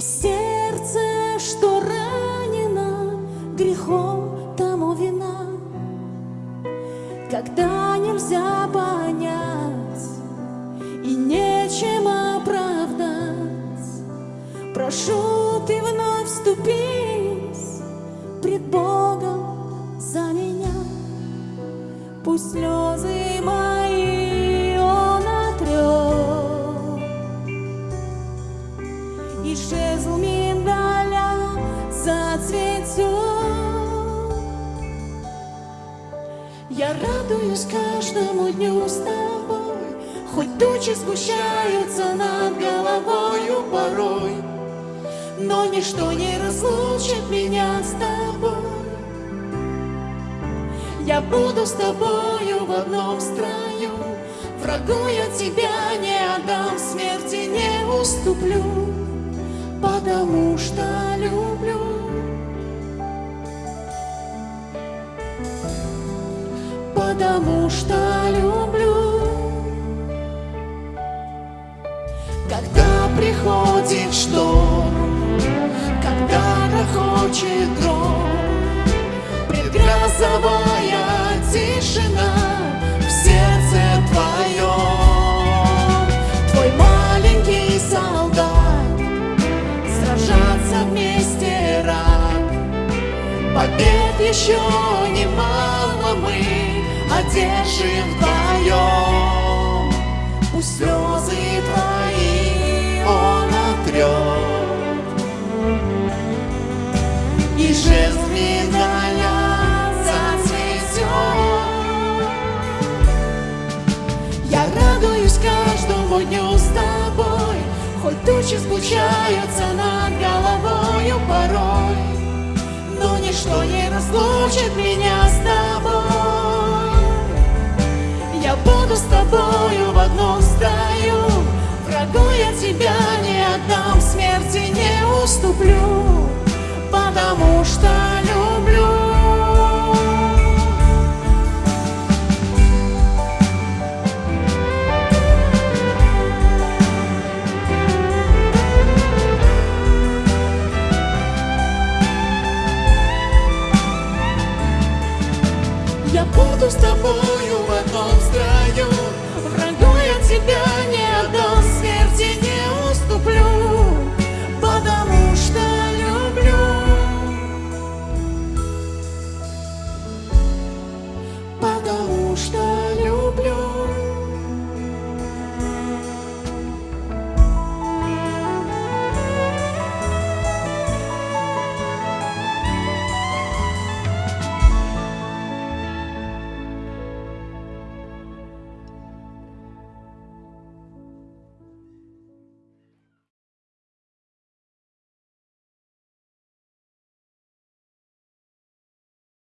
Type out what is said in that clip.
И сердце, что ранено грехом, тому вина, когда нельзя понять и нечем оправдать. Прошу, ты вновь вступись пред Богом за меня. Пусть слезы Я радуюсь каждому дню с тобой, Хоть тучи сгущаются над головою порой, Но ничто не разлучит меня с тобой. Я буду с тобою в одном строю, Врагу я тебя не отдам, смерти не уступлю, Потому что люблю. Потому что люблю. Когда приходит шторм, когда грохочет гром, Предгрозовая тишина в сердце твоем. Твой маленький солдат, сражаться вместе рад. Побед еще немало мы одержим вдвоем. Пусть слезы твои он отрет, И жезл медаля зацветет. Я радуюсь каждому дню с тобой, Хоть тучи сгущаются над головою порой, Но ничто не разлучит меня с тобой. я тебя не отдам, смерти не уступлю, потому что люблю. Я буду с тобою в одном строю